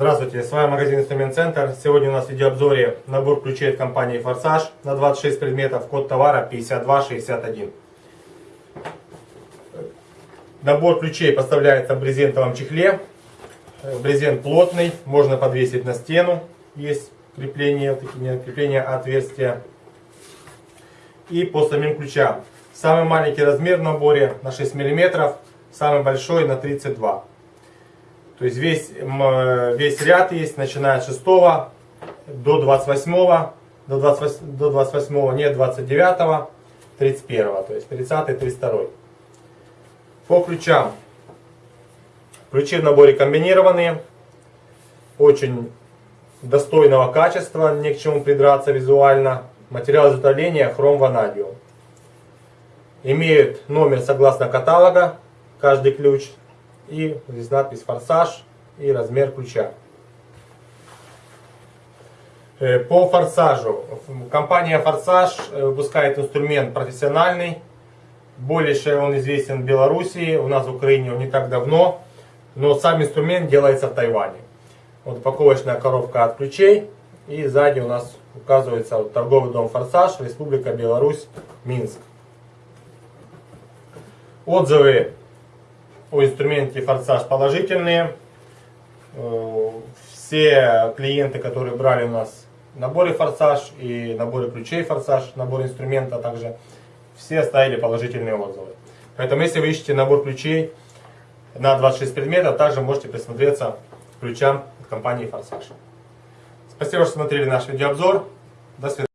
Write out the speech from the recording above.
Здравствуйте, с вами магазин Инструмент Центр. Сегодня у нас в видеообзоре набор ключей от компании Форсаж на 26 предметов, код товара 5261. Набор ключей поставляется в брезентовом чехле. Брезент плотный, можно подвесить на стену. Есть крепление, такие крепления отверстия. И по самим ключам. Самый маленький размер в наборе на 6 мм, самый большой на 32 то есть весь, весь ряд есть, начиная от 6 до 28, до 28, до 28 нет, 29, 31, то есть 30, 32. По ключам. Ключи в наборе комбинированные, очень достойного качества, ни к чему придраться визуально. Материал изготовления хром ванадиум. Имеют номер согласно каталога, каждый ключ и здесь надпись «Форсаж» и размер ключа. Э, по форсажу. Компания Форсаж э, выпускает инструмент профессиональный. Больше он известен в Белоруссии, у нас в Украине он не так давно. Но сам инструмент делается в Тайване. Вот упаковочная коробка от ключей. И сзади у нас указывается вот, торговый дом Форсаж, Республика Беларусь, Минск. Отзывы о инструменте форсаж положительные. Э, все клиенты, которые брали у нас наборы форсаж и наборы ключей форсаж, набор инструмента также, все оставили положительные отзывы. Поэтому если вы ищете набор ключей на 26 предметов, также можете присмотреться к ключам от компании Форсаж. Спасибо, что смотрели наш видеообзор. До свидания.